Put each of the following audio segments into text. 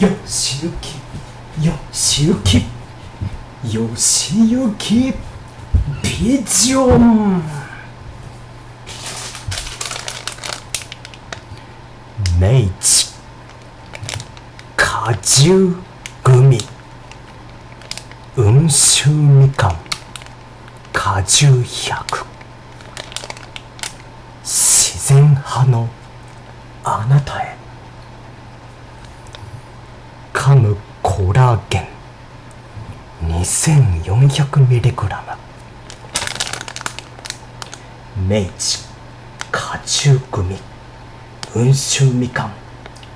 よしゆき。よしゆき。よしゆき。ビジョン。明治果汁グミ。温州みかん。果汁100自然派のあなたへ。噛むコラーゲン。2400mg 明治果汁グミ。温州みかん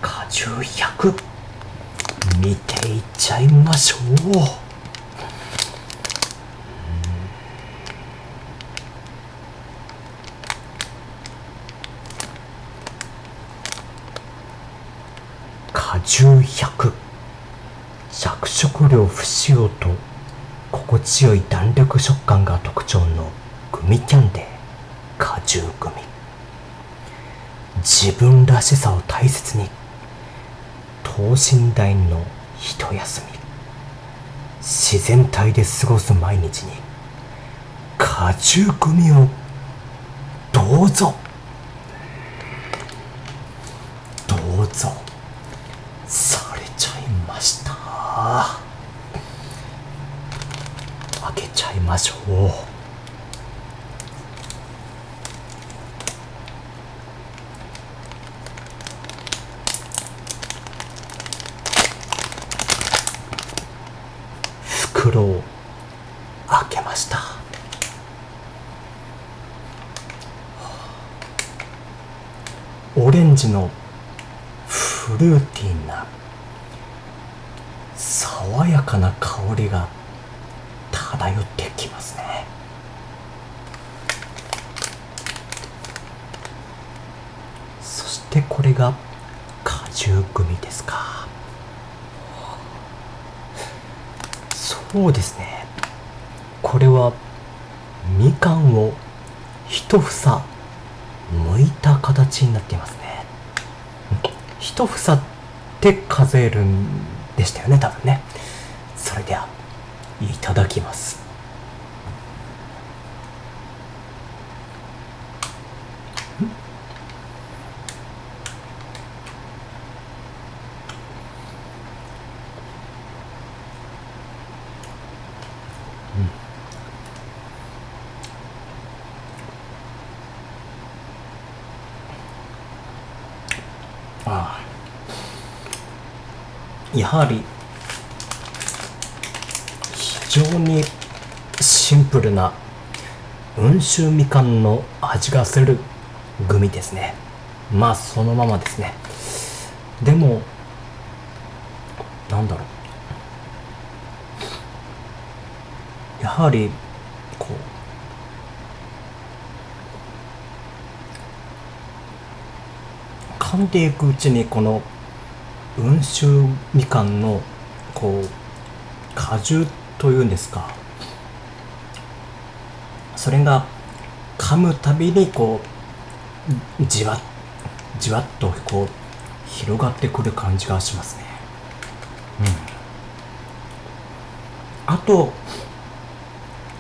果汁100見ていっちゃいましょう。果汁100着色料不使用と心地よい弾力食感が特徴のグミキャンデー果汁グミ。自分らしさを大切に等身大の一休み。自然体で過ごす毎日に果汁グミをどうぞ。どうぞされちゃいました開けちゃいましょう。袋を開けました。オレンジのフルーティーな爽やかな香りが漂ってきますね。そしてこれが果汁グミですか。そうですね。これはみかんを一房剥いた形になっていますね。一房って数えるんでしたよね多分ね。それでは。いただきます。やはり常にシンプルな温州みかんの味がするグミですね。まあそのままですね。でもなんだろう。やはりこう噛んでいくうちにこの温州みかんのこう果汁というんですか。それが噛むたびにこうじわじわっとこう広がってくる感じがしますね。うん。あと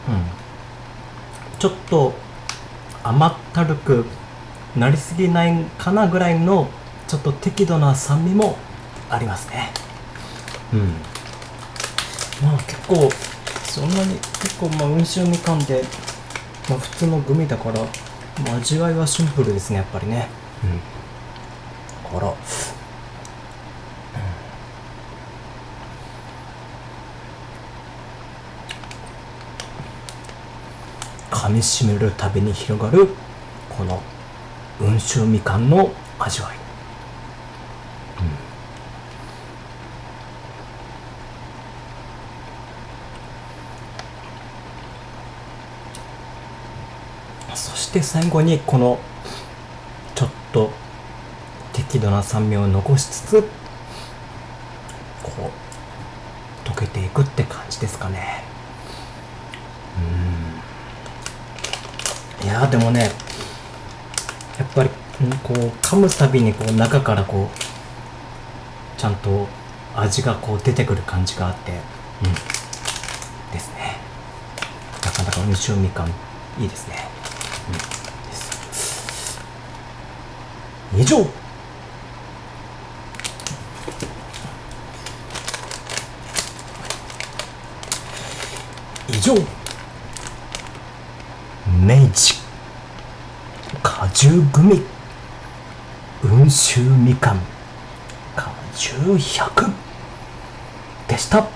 うん。ちょっと甘ったるくなりすぎないかなぐらいのちょっと適度な酸味もありますね。うんまあ結構そんなに結構まあ温州みかんで、まあ、普通のグミだから、まあ、味わいはシンプルですねやっぱりね。うん。だから、噛みしめるたびに広がるこの温州みかんの味わいそして最後にこのちょっと適度な酸味を残しつつこう溶けていくって感じですかね。うん。いやでもねやっぱりこう噛むたびにこう中からこうちゃんと味がこう出てくる感じがあってうん。ですね。なかなか温州みかんいいですね、以上。以上。明治果汁グミ。温州みかん。果汁100でした。